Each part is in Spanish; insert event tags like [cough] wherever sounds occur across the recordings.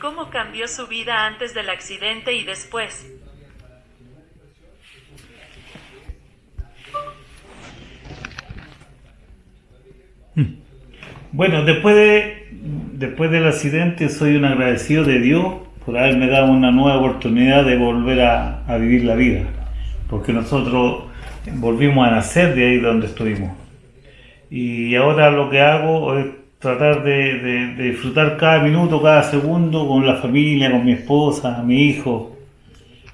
¿Cómo cambió su vida antes del accidente y después? Bueno, después, de, después del accidente soy un agradecido de Dios por haberme dado una nueva oportunidad de volver a, a vivir la vida. Porque nosotros volvimos a nacer de ahí donde estuvimos. Y ahora lo que hago es tratar de, de- de disfrutar cada minuto, cada segundo con la familia, con mi esposa, mi hijo,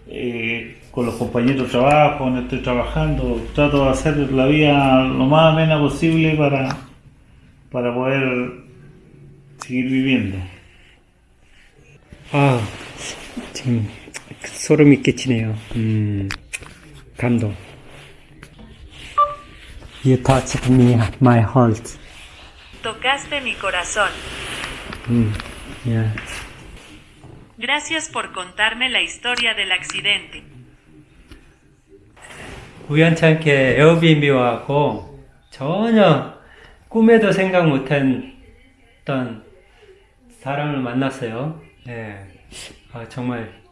eh, con los compañeros de trabajo, donde estoy trabajando. Trato de hacer la vida lo más amena posible para, para poder seguir viviendo. 아, 지금 소름이 끼치네요. 음, 감동. You touched me, my heart. Tocaste mi corazón. 음, yeah. Gracias por contarme la historia del accidente. 우연찮게 에어비앤비 와갖고 전혀 꿈에도 생각 못했던 사람을 만났어요. 예. 아, 정말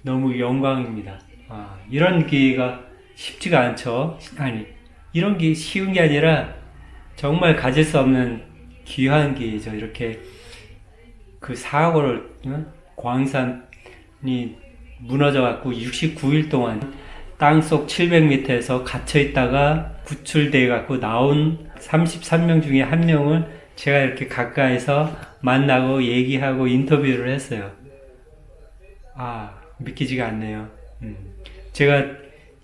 너무 영광입니다. 아, 이런 기회가 쉽지가 않죠. 아니, 이런 게 쉬운 게 아니라 정말 가질 수 없는 귀한 기회죠. 이렇게 그 사고를, 어? 광산이 무너져갖고 69일 동안 땅속 700m에서 갇혀 있다가 구출돼 갖고 나온 33명 중에 한 명을 제가 이렇게 가까이서 만나고 얘기하고 인터뷰를 했어요. 아, 믿기지가 않네요. 음. 제가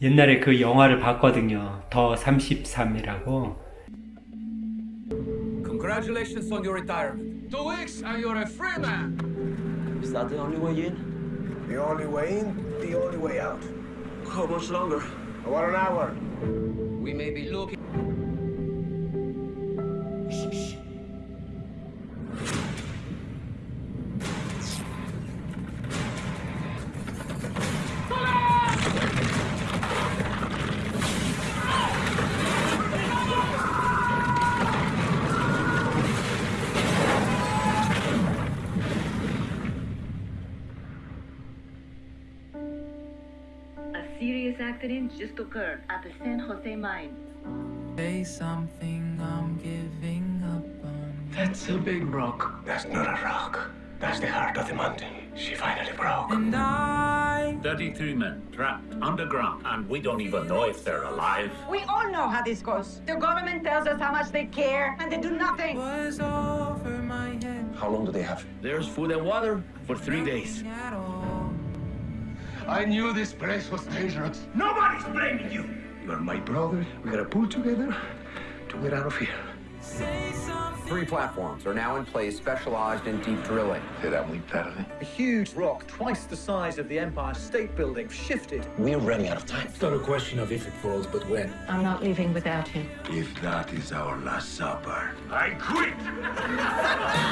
옛날에 그 영화를 봤거든요. 더 33이라고. Congratulations on your retirement. Two weeks and you're a free man. Is that the only way in? The only way in, the only way out. How much longer? About an hour. We may be looking. Serious accident just occurred at the San Jose mine. Say something I'm giving up on. That's a big rock. That's not a rock. That's the heart of the mountain. She finally broke. And I 33 men trapped underground, and we don't even know if they're alive. We all know how this goes. The government tells us how much they care, and they do nothing. was over my head How long do they have? There's food and water for three days. At all. I knew this place was dangerous. Nobody's blaming you. You're my brother. We gotta pull together to get out of here. Say something. Three platforms are now in place specialized in deep drilling. Será muy tarde. A huge rock, twice the size of the Empire State Building, shifted. We're running out of time. It's not a question of if it falls, but when. I'm not leaving without him. If that is our last supper. I quit. [laughs]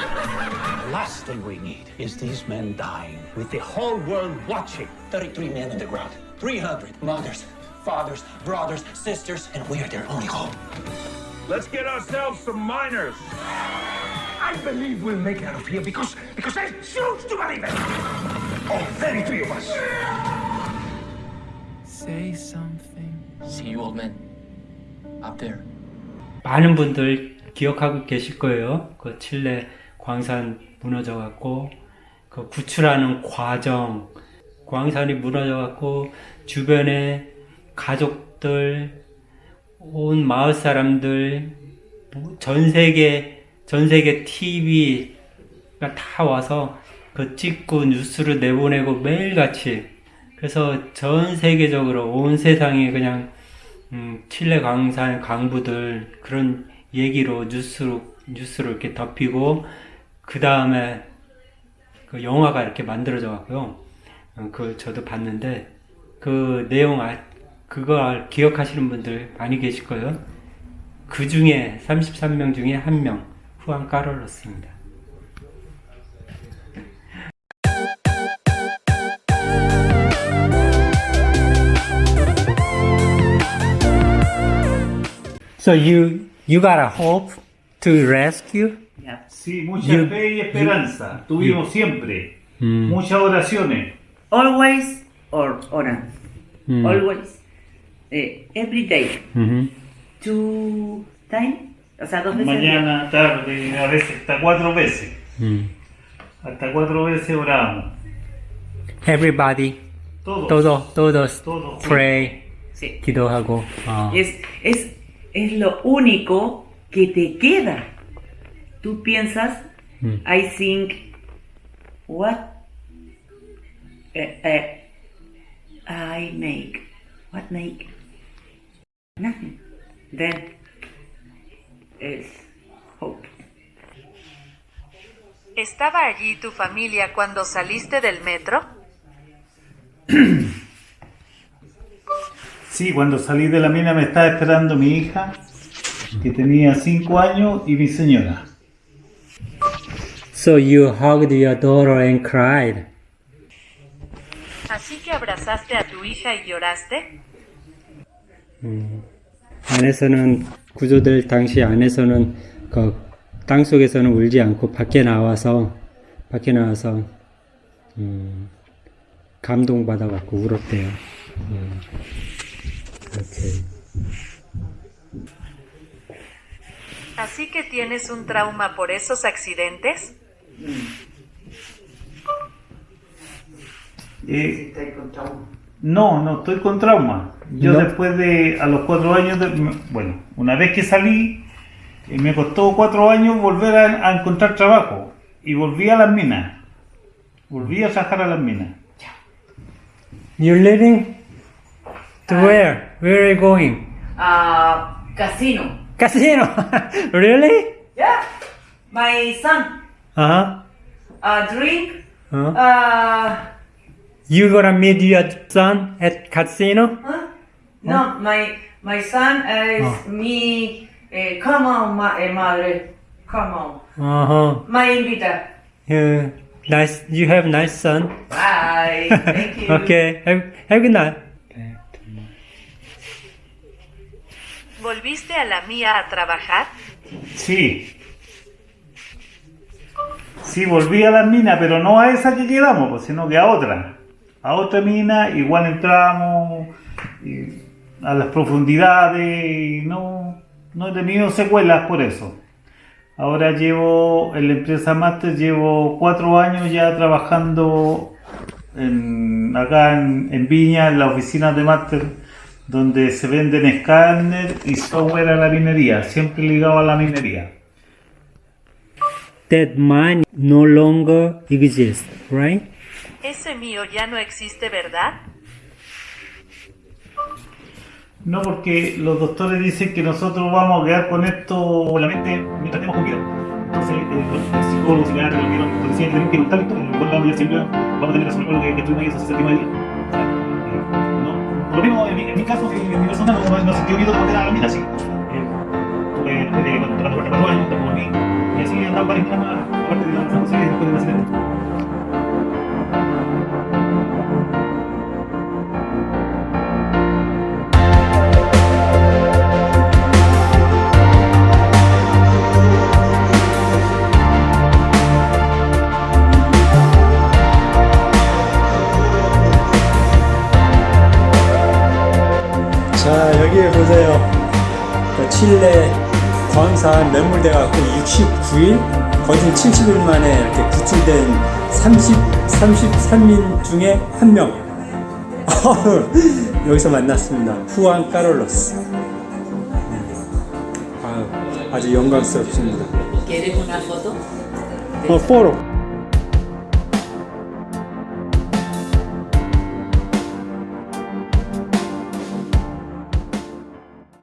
The last thing we need is these men dying with the whole world watching. 33 men on the ground, 300 mothers, fathers, brothers, sisters, and we are their only hope. Let's get ourselves some miners. I believe we'll make it out of here because because I choose to believe it. All 33 of us. Say something. See you, old men. Up there. 많은 분들 기억하고 계실 거예요. 그 칠레 광산 무너져 갖고 그 구출하는 과정, 광산이 무너져 갖고 주변에 가족들, 온 마을 사람들, 뭐전 세계 전 세계 TV가 다 와서 그 찍고 뉴스를 내보내고 매일같이. 그래서 전 세계적으로 온 세상이 그냥 음, 칠레 광산 강부들 그런 얘기로 뉴스로 뉴스로 이렇게 덮이고 그 다음에 그 영화가 이렇게 만들어져 갖고요. 어, 그 저도 봤는데 그 내용 아, 그거 기억하시는 분들 많이 계실 거예요. 그 중에 33명 중에 한 명 후안 까롤로스입니다. So you you got a hope to rescue? Sí, mucha fe y esperanza tuvimos siempre. Mm. Muchas oraciones. Always or ora. Mm. Always. Eh, every day. Two time. O sea, dos veces. Mañana, tarde, a veces hasta cuatro veces. Mm. Hasta cuatro veces oramos. Everybody. Todos. Todos, todos. todos pray. Sí. Ah. Es, es, es lo único que te queda Tú piensas, 음. I think, what eh, eh, I make. What make? Nothing. Then is hope. ¿Estaba allí tu familia cuando saliste del metro? [coughs] Sí, cuando salí de la mina me estaba esperando mi hija, que tenía cinco años, y mi señora. So you hugged your daughter and cried. ¿Así que abrazaste a tu hija y lloraste? 음. 안에서는 구조될 당시 안에서는 그 땅 속에서는 울지 않고 밖에 나와서 밖에 나와서 음, 감동 받아갖고 울었대요. 음. 오케이. ¿Así que tienes un trauma por esos accidentes? Eh, no, no estoy con trauma. Yo ¿No? después de, a los cuatro años, de- bueno, una vez que salí, eh, me costó cuatro años volver a, a encontrar trabajo. Y volví a las minas. Volví a trabajar a las minas. You're leaving? To where? Where are you going? Uh, casino. Casino. [laughs] really? Yeah. My son. Uh-huh. Uh, drink. Uh-huh. Uh, You gonna meet your son at casino? huh? No, my my son is Oh. me. Eh, come on, ma eh, madre. Come on. Uh-huh. My invita. Yeah. Nice. You have nice son. Bye. [laughs] Thank you. okay. Have, have a good night. ¿Volviste a la mía a trabajar? Sí. Sí, volví a las minas, pero no a esa que quedamos, pues, sino que a otra. A otra mina, igual entramos a las profundidades y no, no he tenido secuelas por eso. Ahora llevo en la empresa Master, llevo cuatro años ya trabajando en- acá en, Viña, en la oficina de Master, donde se venden escáner y software a la minería, siempre ligado a la minería. That mine no longer exists, right? ese mío ya no existe, ¿verdad? No, porque los doctores dicen que nosotros vamos a quedar con esto la mente mientras estemos con. Entonces, los psicólogos y que decían que tenemos la vida siempre vamos a tener razón con lo que, tuvimos ahí esos eh, lo mismo en mi, caso, en mi persona no, no, no sentí miedo cuando era la vida, así. 보세요. 그 칠레 광산 매몰돼 갖고 69일 거진 70일 만에 이렇게 구출된 30, 33인 중에 한 명. [laughs] 여기서 만났습니다. 후안 까롤로스. 아유, 아주 영광스럽습니다. 어, 포로